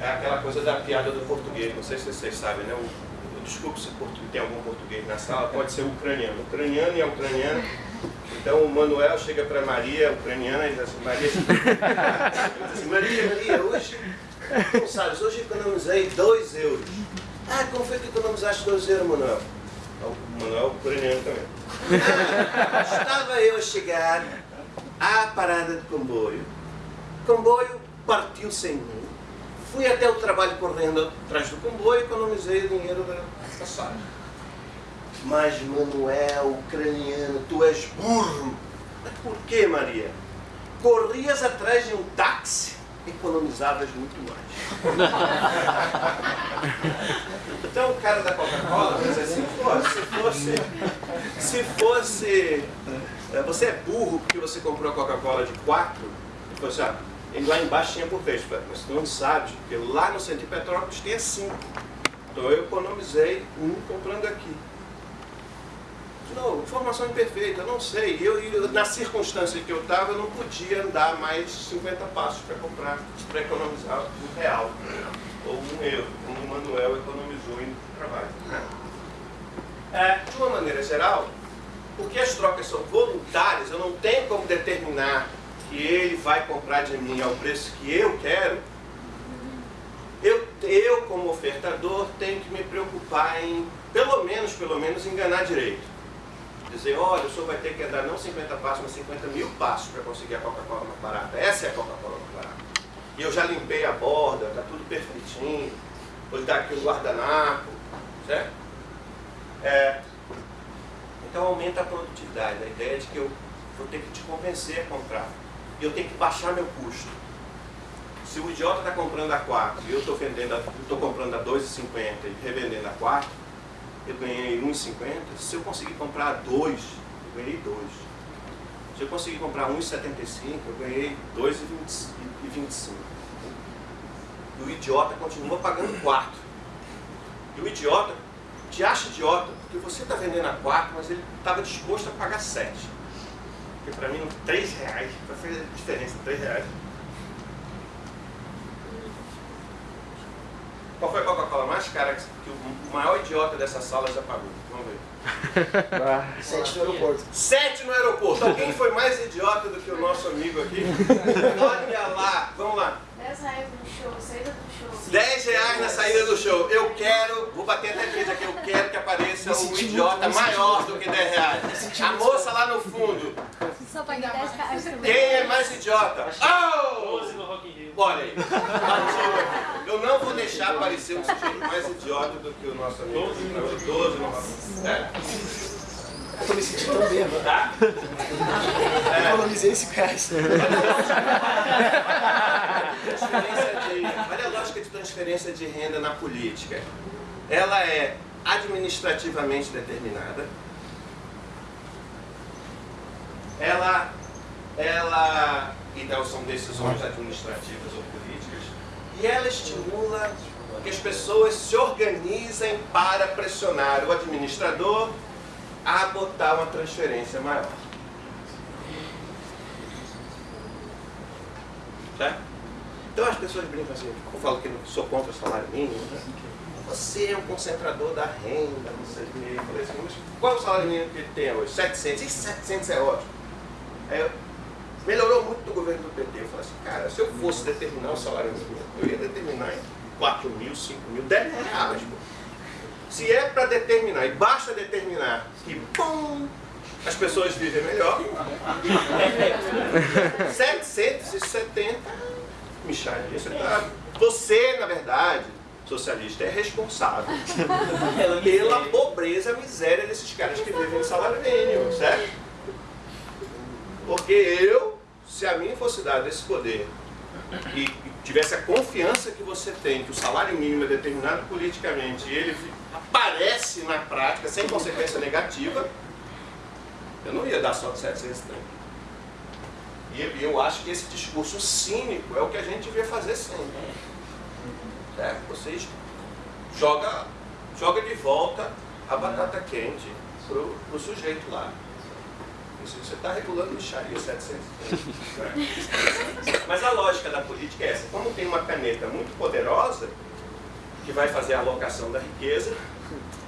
É aquela coisa da piada do português, não sei se vocês sabem, né? Desculpe se tem algum português na sala, pode ser ucraniano. Ucraniano e é a ucraniana. Então o Manuel chega para Maria, é ucraniana, e diz assim, Maria, assim, Maria, Maria, hoje, não sabes, hoje economizei 2 euros. Ah, como foi que economizaste 2 euros, Manuel? O Manuel ucraniano também. Estava eu a chegar à parada de comboio. O comboio partiu sem mim. Fui até o trabalho correndo atrás do comboio e economizei o dinheiro da passagem. Mas Manuel, ucraniano, tu és burro. Mas por Maria? Corrias atrás de um táxi, economizavas muito mais. Então o cara da Coca-Cola diz assim, se fosse, se fosse, eh, você é burro porque você comprou a Coca-Cola de 4 Falei assim, ah, ele lá embaixo tinha por três. Falei, mas tu não sabe, porque lá no centro de Petrópolis tinha cinco. Então eu economizei um comprando aqui. Não, informação imperfeita, não sei. Eu, eu, na circunstância que eu estava, eu não podia andar mais 50 passos para comprar, para economizar um real ou um euro, como o Manuel economizou indo para o trabalho. É, de uma maneira geral, porque as trocas são voluntárias, eu não tenho como determinar que ele vai comprar de mim ao preço que eu quero, eu, eu como ofertador tenho que me preocupar em, pelo menos, pelo menos, enganar direito dizer, olha, o senhor vai ter que andar não 50 passos, mas 50 mil passos para conseguir a Coca-Cola mais barata. Essa é a Coca-Cola mais barata. E eu já limpei a borda, está tudo perfeitinho. Vou dar aqui o guardanapo, certo? É, então aumenta a produtividade. A ideia é de que eu vou ter que te convencer a comprar. E eu tenho que baixar meu custo. Se o idiota está comprando a 4 e eu estou comprando a 2,50 e revendendo a 4, eu ganhei 1,50. Se eu conseguir comprar dois, eu ganhei dois. Se eu conseguir comprar 1,75, eu ganhei 2,25. E o idiota continua pagando 4. E o idiota te acha idiota, porque você está vendendo a 4, mas ele estava disposto a pagar 7. Porque para mim, 3 reais, vai fazer diferença, 3 reais. Qual foi a Coca-Cola mais cara que o maior idiota dessa sala já pagou? Vamos ver. Ah, sete no aeroporto. Sete no aeroporto. Alguém foi mais idiota do que o nosso amigo aqui? Olha lá. Vamos lá. 10 reais no show, saída do show. 10 reais na saída do show. Eu quero, vou bater até três aqui, eu quero que apareça um idiota maior do que 10 reais. A moça lá no fundo. Só paguei 10 reais também. Quem é mais idiota? Oh! Olha aí. Eu não vou deixar aparecer um sujeito mais idiota do que o nosso amigo. 12 no é. Eu tô me sentindo tão bêbado. Tá? Eu economizei reais. De- olha a lógica de transferência de renda na política. Ela é administrativamente determinada. Ela, ela, então são decisões administrativas ou políticas. E ela estimula que as pessoas se organizem para pressionar o administrador a botar uma transferência maior. Certo? Então as pessoas brincam assim, eu falo que sou contra o salário mínimo, né? Você é um concentrador da renda, não sei o. Eu falei assim, mas qual é o salário mínimo que ele tem hoje? 700. E 700 é ótimo. Aí eu, melhorou muito do governo do PT. Eu falei assim, cara, se eu fosse determinar o salário mínimo, eu ia determinar em 4 mil, 5 mil, 10 reais. Pô. Se é para determinar, e basta determinar que, pum, as pessoas vivem melhor, 770, Micharia, você, tá, você, na verdade, socialista, é responsável pela pobreza, miséria desses caras que vivem em salário mínimo, certo? Porque eu, se a mim fosse dado esse poder e tivesse a confiança que você tem, que o salário mínimo é determinado politicamente e ele aparece na prática sem consequência negativa, eu não ia dar só de 730. E eu- acho que esse discurso cínico é o que a gente devia fazer sempre. Certo? Vocês joga, joga de volta a batata quente pro, pro sujeito lá. Você está regulando lixaria 700. né? Mas a lógica da política é essa. Como tem uma caneta muito poderosa, que vai fazer a alocação da riqueza,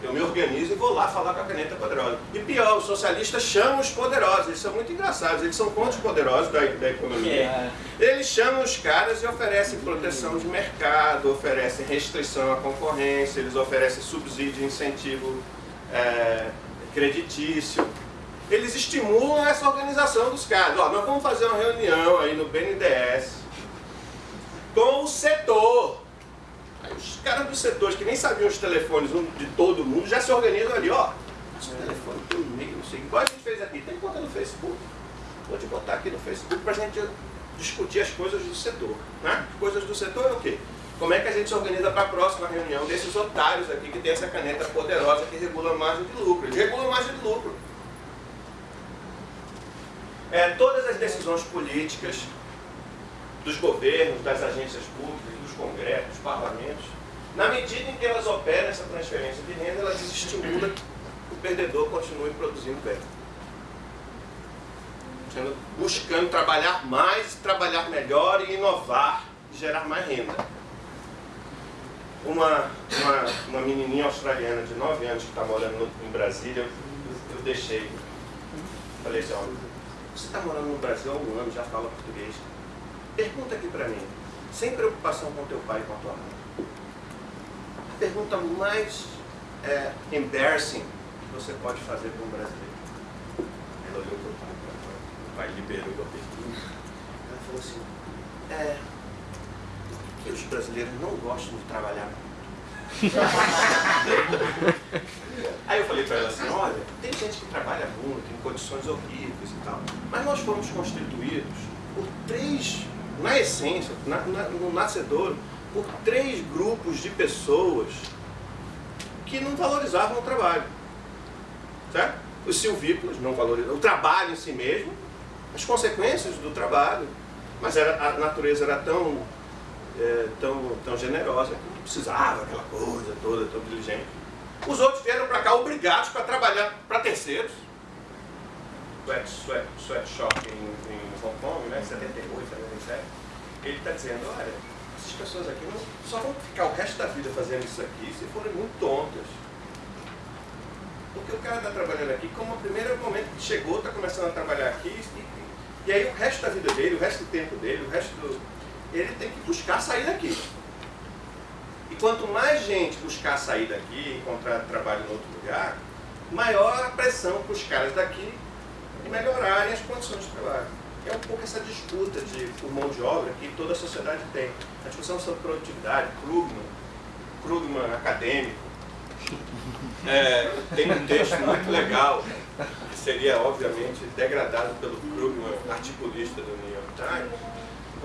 eu me organizo e vou lá falar com a caneta poderosa. E pior, os socialistas chamam os poderosos, eles são muito engraçados, eles são contra os poderosos da, da economia. É. Eles chamam os caras e oferecem proteção de mercado, oferecem restrição à concorrência, eles oferecem subsídio e incentivo é, creditício. Eles estimulam essa organização dos caras. Ó, nós vamos fazer uma reunião aí no BNDES com o setor. Aí os caras dos setores que nem sabiam os telefones de todo mundo já se organizam ali, ó. Esse telefone tem um e-mail, não sei. Igual a gente fez aqui, tem conta no Facebook. Vou te botar aqui no Facebook pra gente discutir as coisas do setor. Né? As coisas do setor é o quê? Como é que a gente se organiza para a próxima reunião desses otários aqui que tem essa caneta poderosa que regula a margem de lucro? Eles regulam a margem de lucro. É, todas as decisões políticas dos governos, das agências públicas, dos congressos, dos parlamentos, na medida em que elas operam essa transferência de renda, elas desestimulam que o perdedor continue produzindo bem. Buscando trabalhar mais, trabalhar melhor e inovar, e gerar mais renda. Uma, uma, uma menininha australiana de 9 anos que está morando no- em Brasília, eu, eu deixei. Falei assim, ó, você está morando no Brasil há um ano, já fala português. Pergunta aqui para mim, sem preocupação com teu pai e com a tua mãe. A pergunta mais é, embarrassing que você pode fazer para um brasileiro. Ela olhou para o pai, o pai liberou a pergunta. Ela falou assim, é, por que os brasileiros não gostam de trabalhar Aí eu falei para ela assim, olha, tem gente que trabalha muito, em condições horríveis e tal, mas nós fomos constituídos por três, na essência, na- na- no nascedouro, por três grupos de pessoas que não valorizavam o trabalho. Certo? Os silvícolas não valorizavam o trabalho em si mesmo, as consequências do trabalho, mas era, a natureza era tão, eh, tão, tão generosa que precisava aquela coisa toda, tão diligente. Os outros vieram para cá obrigados para trabalhar para terceiros. Sweat, sweat, sweatshop em, em Hong Kong, né, 78, 77. Ele está dizendo, olha, essas pessoas aqui não, só vão ficar o resto da vida fazendo isso aqui se forem muito tontas. Porque o cara está trabalhando aqui, como o primeiro momento que chegou, está começando a trabalhar aqui, e, e aí o resto da vida dele, o resto do tempo dele, o resto do. Ele tem que buscar sair daqui. Quanto mais gente buscar sair daqui, encontrar trabalho em outro lugar, maior a pressão para os caras daqui melhorarem as condições de trabalho. É um pouco essa disputa de, por mão de obra que toda a sociedade tem. A discussão sobre produtividade, Krugman, Krugman acadêmico, é, tem um texto muito legal, que seria obviamente degradado pelo Krugman, articulista do New York Times,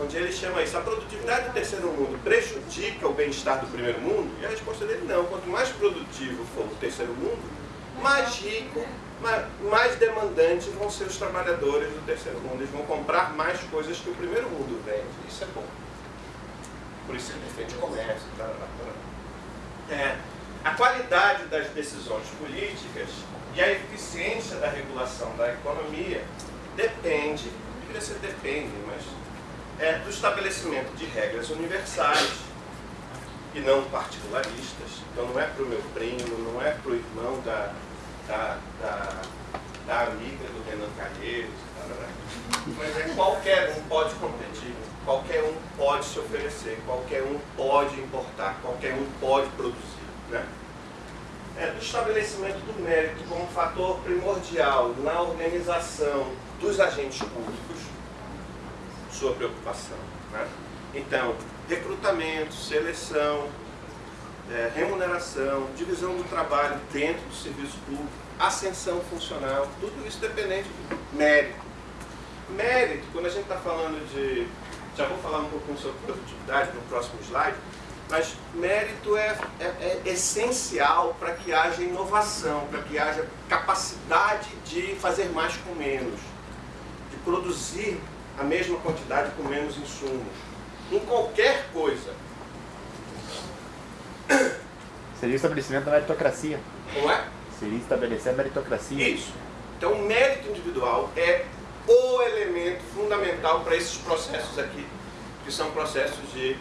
onde ele chama isso, a produtividade do terceiro mundo prejudica o bem-estar do primeiro mundo? E a resposta dele não, quanto mais produtivo for o terceiro mundo, mais rico, ma- mais demandantes vão ser os trabalhadores do terceiro mundo. Eles vão comprar mais coisas que o primeiro mundo vende. Isso é bom. Por isso ele defende comércio. Tá, tá, tá. É, a qualidade das decisões políticas e a eficiência da regulação da economia depende, deveria ser depende, mas é do estabelecimento de regras universais e não particularistas. Então não é para o meu primo, não é para o irmão da, da, da, da amiga do Renan Calheiros, mas é qualquer um pode competir, qualquer um pode se oferecer, qualquer um pode importar, qualquer um pode produzir. Né? É do estabelecimento do mérito como fator primordial na organização dos agentes públicos, sua preocupação. Né? Então, recrutamento, seleção, é, remuneração, divisão do trabalho dentro do serviço público, ascensão funcional, tudo isso dependente do mérito. Mérito, quando a gente está falando de. Já vou falar um pouquinho sobre produtividade no próximo slide, mas mérito é, é- é essencial para que haja inovação, para que haja capacidade de fazer mais com menos, de produzir a mesma quantidade com menos insumos. Em qualquer coisa. Seria o estabelecimento da meritocracia. Não é? Seria estabelecer a meritocracia. Isso. Então, o mérito individual é o elemento fundamental para esses processos aqui, que são processos de,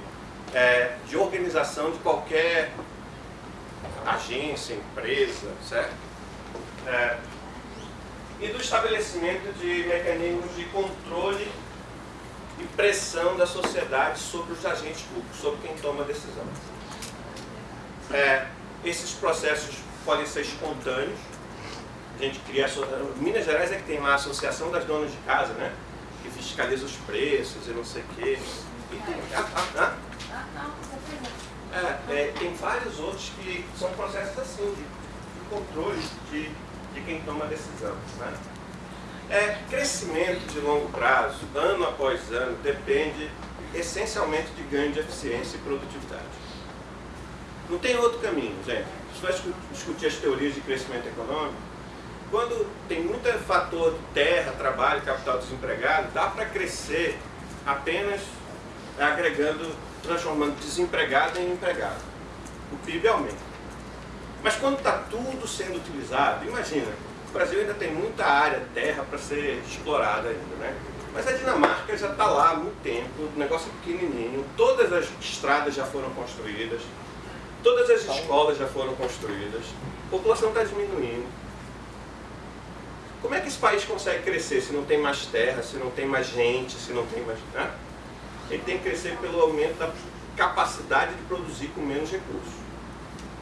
é, de organização de qualquer agência, empresa, certo? É, e do estabelecimento de mecanismos de controle pressão da sociedade sobre os agentes públicos, sobre quem toma a decisão. É, esses processos podem ser espontâneos. A gente cria. Minas Gerais é que tem lá a Associação das Donas de Casa, né? Que fiscaliza os preços e não sei o quê. E tem, ah, ah, ah, é, é, tem vários outros que são processos assim, de, de controle de, de quem toma a decisão. Né? É, crescimento de longo prazo, ano após ano, depende essencialmente de ganho de eficiência e produtividade. Não tem outro caminho, gente. Se vai discu- discutir as teorias de crescimento econômico, quando tem muito fator de terra, trabalho, capital desempregado, dá para crescer apenas agregando, transformando desempregado em empregado. O PIB aumenta. Mas quando está tudo sendo utilizado, imagina, o Brasil ainda tem muita área, terra para ser explorada ainda, né? Mas a Dinamarca já está lá há muito tempo, o negócio é pequenininho, todas as estradas já foram construídas, todas as escolas já foram construídas, a população está diminuindo. Como é que esse país consegue crescer se não tem mais terra, se não tem mais gente, se não tem mais... Né? Ele tem que crescer pelo aumento da capacidade de produzir com menos recursos.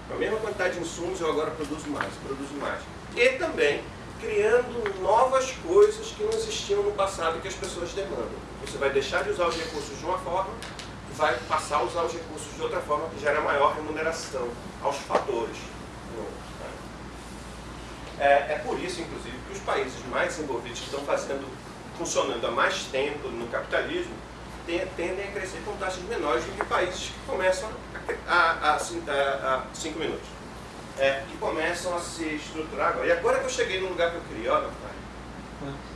Com a mesma quantidade de insumos, eu agora produzo mais, produzo mais. E também criando novas coisas que não existiam no passado e que as pessoas demandam. Você vai deixar de usar os recursos de uma forma e vai passar a usar os recursos de outra forma que gera maior remuneração aos fatores. É, é por isso, inclusive, que os países mais desenvolvidos que estão fazendo, funcionando há mais tempo no capitalismo, tendem a crescer com taxas menores do que países que começam a 5 minutos é, que começam a se estruturar agora. E agora que eu cheguei no lugar que eu queria, olha, pai.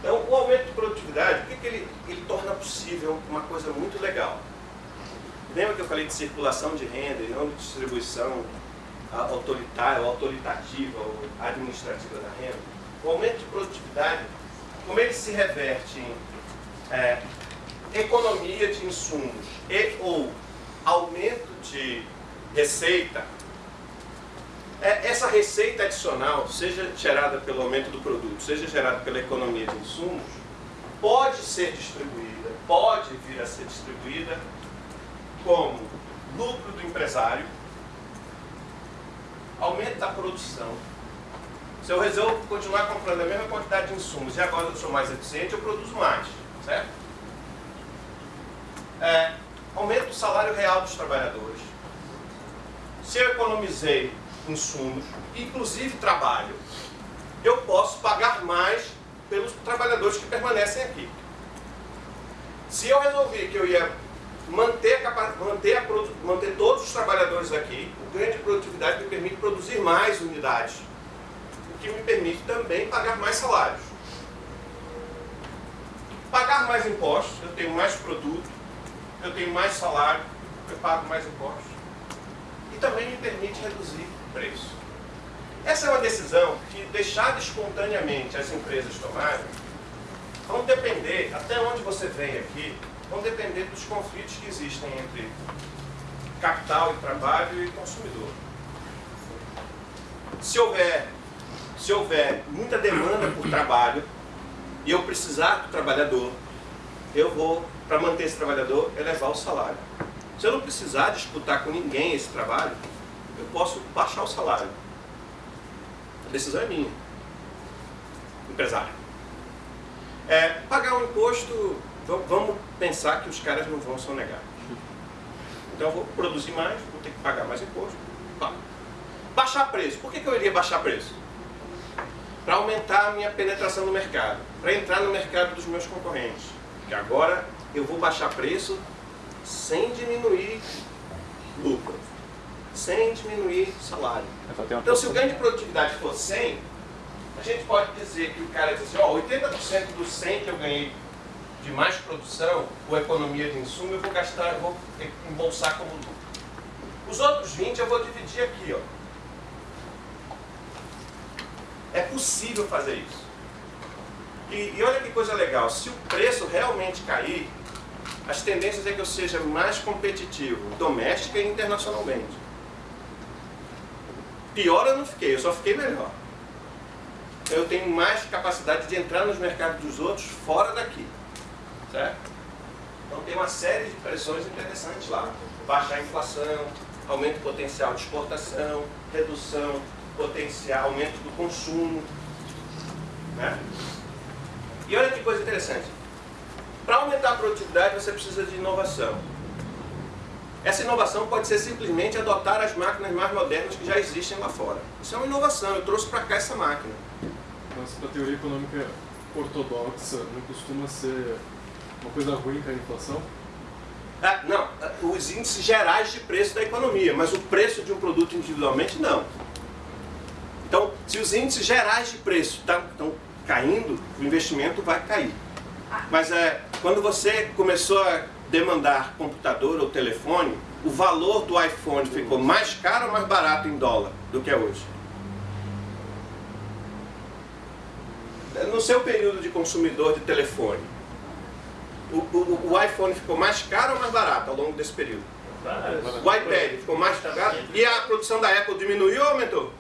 Então, o aumento de produtividade, o que, que ele, ele torna possível uma coisa muito legal? Lembra que eu falei de circulação de renda e não de distribuição autoritária, ou autoritativa, ou administrativa da renda? O aumento de produtividade, como ele se reverte em é, economia de insumos e ou aumento de receita, essa receita adicional, seja gerada pelo aumento do produto, seja gerada pela economia de insumos, pode ser distribuída, pode vir a ser distribuída como lucro do empresário, aumento da produção. Se eu resolvo continuar comprando a mesma quantidade de insumos e agora eu sou mais eficiente, eu produzo mais, certo? É, aumento do salário real dos trabalhadores. Se eu economizei insumos, inclusive trabalho, eu posso pagar mais pelos trabalhadores que permanecem aqui. Se eu resolvi que eu ia manter, a, manter, a, manter todos os trabalhadores aqui, o ganho de produtividade me permite produzir mais unidades, o que me permite também pagar mais salários. Pagar mais impostos, eu tenho mais produto, eu tenho mais salário, eu pago mais impostos. E também me permite reduzir preço. Essa é uma decisão que, deixada espontaneamente as empresas tomarem, vão depender, até onde você vem aqui, vão depender dos conflitos que existem entre capital e trabalho e consumidor. Se houver, se houver muita demanda por trabalho e eu precisar do trabalhador, eu vou, para manter esse trabalhador, elevar o salário. Se eu não precisar disputar com ninguém esse trabalho, eu posso baixar o salário. A decisão é minha, empresário. É, pagar um imposto, vamos pensar que os caras não vão sonegar. Então eu vou produzir mais, vou ter que pagar mais imposto. Baixar preço. Por que, que eu iria baixar preço? Para aumentar a minha penetração no mercado, para entrar no mercado dos meus concorrentes. Porque agora eu vou baixar preço sem diminuir lucro sem diminuir o salário. Então, se o ganho de produtividade for 100, a gente pode dizer que o cara diz assim, ó, 80% dos 100 que eu ganhei de mais produção ou economia de insumo, eu vou gastar, eu vou embolsar como lucro. Os outros 20 eu vou dividir aqui, ó. É possível fazer isso. E, e olha que coisa legal, se o preço realmente cair, as tendências é que eu seja mais competitivo, doméstica e internacionalmente. Pior eu não fiquei, eu só fiquei melhor. Eu tenho mais capacidade de entrar nos mercados dos outros fora daqui. Certo? Então tem uma série de pressões interessantes lá. Baixar a inflação, aumento potencial de exportação, redução potencial, aumento do consumo. Né? E olha que coisa interessante. Para aumentar a produtividade você precisa de inovação. Essa inovação pode ser simplesmente adotar as máquinas mais modernas que já existem lá fora. Isso é uma inovação, eu trouxe para cá essa máquina. Mas para a teoria econômica ortodoxa não costuma ser uma coisa ruim para a inflação? Ah, não, os índices gerais de preço da economia, mas o preço de um produto individualmente não. Então, se os índices gerais de preço estão caindo, o investimento vai cair. Mas é, quando você começou a demandar computador ou telefone, o valor do iPhone ficou mais caro ou mais barato em dólar do que é hoje? No seu período de consumidor de telefone, o, o- o iPhone ficou mais caro ou mais barato ao longo desse período? O iPad ficou mais caro? E a produção da Apple diminuiu ou aumentou?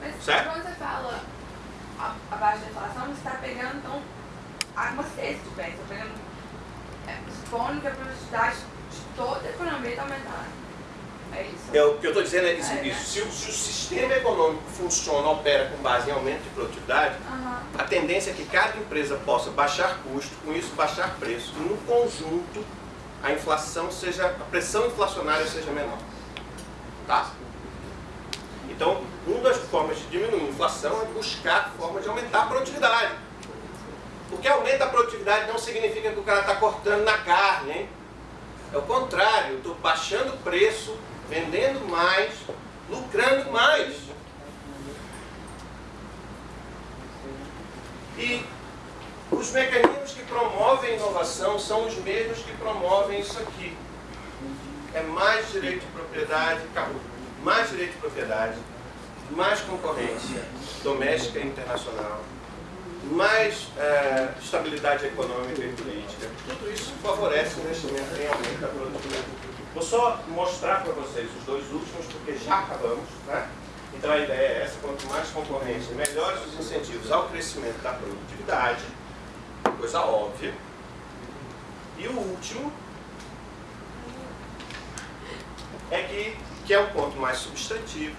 Mas Certo? quando você fala a- abaixo da inflação, você está pegando então de bens, está pegando, é, que a produtividade de toda a economia está aumentando. É isso. É, o que eu estou dizendo é isso. É, né? isso. Se, o, se o sistema econômico funciona, opera com base em aumento de produtividade, Aham. a tendência é que cada empresa possa baixar custo, com isso baixar preço. E no conjunto, a inflação seja, a pressão inflacionária seja menor. Tá? Então, uma das formas de diminuir a inflação é buscar formas de aumentar a produtividade. Porque aumenta a produtividade não significa que o cara está cortando na carne, hein? É o contrário, estou baixando o preço, vendendo mais, lucrando mais. E os mecanismos que promovem inovação são os mesmos que promovem isso aqui. É mais direito de propriedade, mais direito de propriedade, mais concorrência doméstica e internacional, mais eh, estabilidade econômica e política. Tudo isso favorece o investimento em aumento da produtividade. Vou só mostrar para vocês os dois últimos, porque já acabamos. Né? Então a ideia é essa, quanto mais concorrência, melhores os incentivos ao crescimento da produtividade, coisa óbvia. E o último é que, que é o ponto mais substantivo,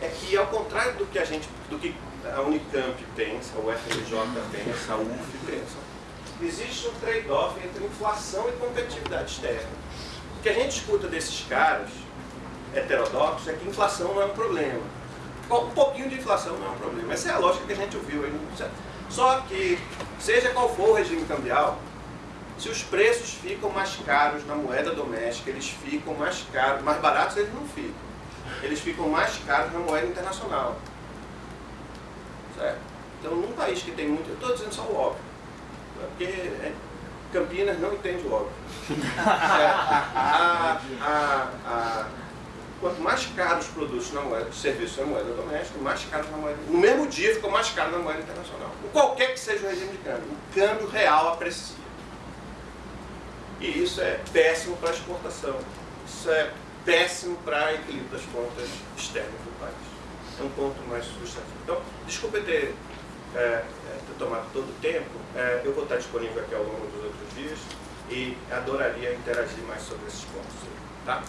é que ao contrário do que a gente, do que a Unicamp pensa, o FRJ pensa, a UF pensa, existe um trade-off entre inflação e competitividade externa. O que a gente escuta desses caras heterodoxos é que inflação não é um problema. Um pouquinho de inflação não é um problema. Essa é a lógica que a gente ouviu aí. Só que, seja qual for o regime cambial, se os preços ficam mais caros na moeda doméstica, eles ficam mais caros, mais baratos eles não ficam. Eles ficam mais caros na moeda internacional. Certo? Então, num país que tem muito, eu estou dizendo só o óbvio, né? porque é, Campinas não entende o óbvio. Certo? A- a- a- quanto mais caros os produtos na moeda, os serviços na moeda doméstica, mais caros na moeda. No mesmo dia ficam mais caros na moeda internacional. Em qualquer que seja o regime de câmbio, o câmbio real aprecia. E isso é péssimo para a exportação. Isso é péssimo para o equilíbrio das contas externas do país. É um ponto mais substantivo. Então, desculpe ter, é, é, ter tomado todo o tempo. É, eu vou estar disponível aqui ao longo dos outros dias e adoraria interagir mais sobre esses pontos. Tá?